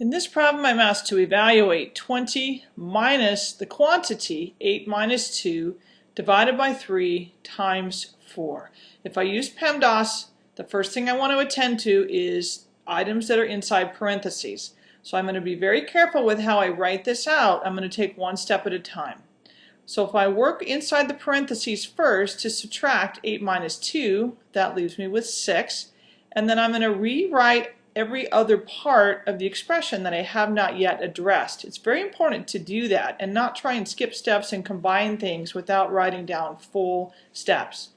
In this problem, I'm asked to evaluate 20 minus the quantity, 8 minus 2, divided by 3 times 4. If I use PEMDAS, the first thing I want to attend to is items that are inside parentheses. So I'm going to be very careful with how I write this out. I'm going to take one step at a time. So if I work inside the parentheses first to subtract 8 minus 2, that leaves me with 6. And then I'm going to rewrite every other part of the expression that I have not yet addressed. It's very important to do that and not try and skip steps and combine things without writing down full steps.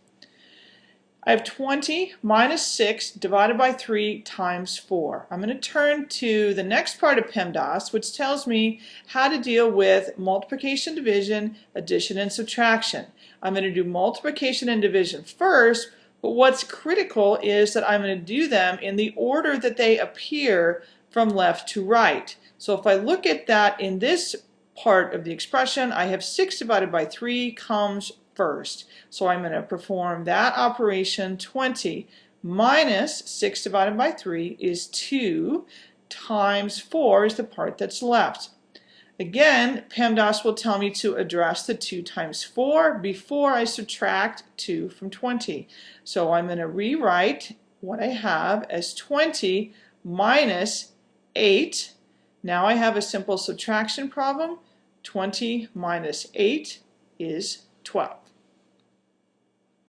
I have 20 minus 6 divided by 3 times 4. I'm going to turn to the next part of PEMDAS, which tells me how to deal with multiplication, division, addition, and subtraction. I'm going to do multiplication and division first, but what's critical is that I'm going to do them in the order that they appear from left to right. So if I look at that in this part of the expression, I have 6 divided by 3 comes first. So I'm going to perform that operation 20 minus 6 divided by 3 is 2 times 4 is the part that's left. Again, PEMDAS will tell me to address the 2 times 4 before I subtract 2 from 20. So I'm going to rewrite what I have as 20 minus 8. Now I have a simple subtraction problem. 20 minus 8 is 12.